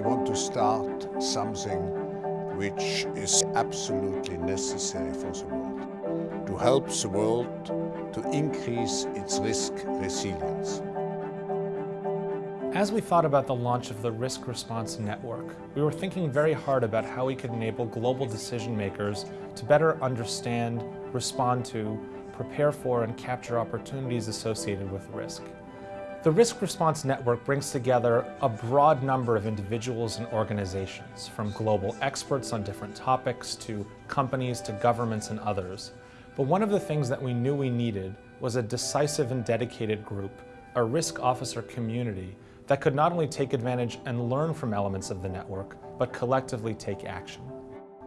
we want to start something which is absolutely necessary for the world, to help the world to increase its risk resilience. As we thought about the launch of the Risk Response Network, we were thinking very hard about how we could enable global decision makers to better understand, respond to, prepare for, and capture opportunities associated with risk. The Risk Response Network brings together a broad number of individuals and organizations, from global experts on different topics to companies to governments and others. But one of the things that we knew we needed was a decisive and dedicated group, a risk officer community that could not only take advantage and learn from elements of the network, but collectively take action.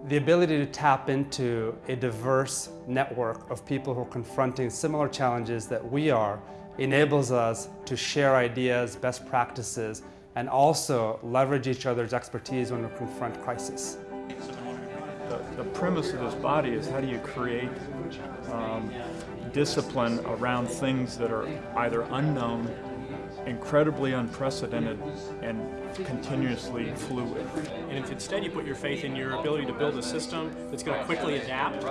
The ability to tap into a diverse network of people who are confronting similar challenges that we are enables us to share ideas, best practices, and also leverage each other's expertise when we confront crisis. The, the premise of this body is how do you create um, discipline around things that are either unknown, incredibly unprecedented, and continuously fluid. And if instead you put your faith in your ability to build a system that's going to quickly adapt.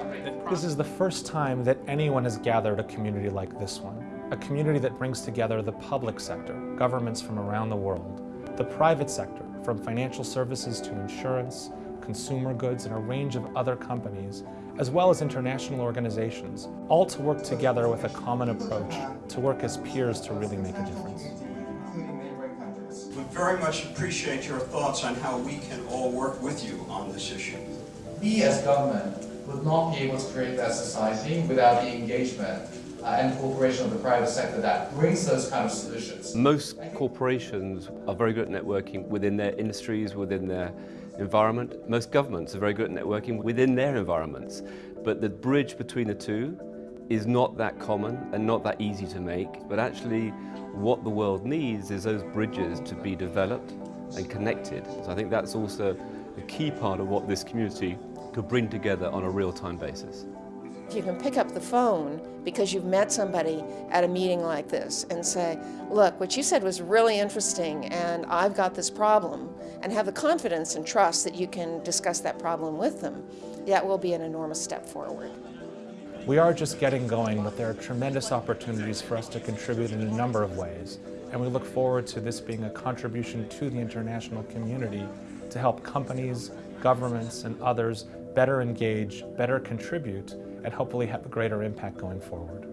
This is the first time that anyone has gathered a community like this one a community that brings together the public sector, governments from around the world, the private sector, from financial services to insurance, consumer goods, and a range of other companies, as well as international organizations, all to work together with a common approach, to work as peers to really make a difference. We very much appreciate your thoughts on how we can all work with you on this issue. We as government would not be able to create that society without the engagement uh, and cooperation of the private sector that brings those kind of solutions. Most corporations are very good at networking within their industries, within their environment. Most governments are very good at networking within their environments. But the bridge between the two is not that common and not that easy to make. But actually what the world needs is those bridges to be developed and connected. So I think that's also a key part of what this community could bring together on a real-time basis. If you can pick up the phone because you've met somebody at a meeting like this and say, look, what you said was really interesting and I've got this problem, and have the confidence and trust that you can discuss that problem with them, that will be an enormous step forward. We are just getting going, but there are tremendous opportunities for us to contribute in a number of ways, and we look forward to this being a contribution to the international community to help companies, governments, and others better engage, better contribute, and hopefully have a greater impact going forward.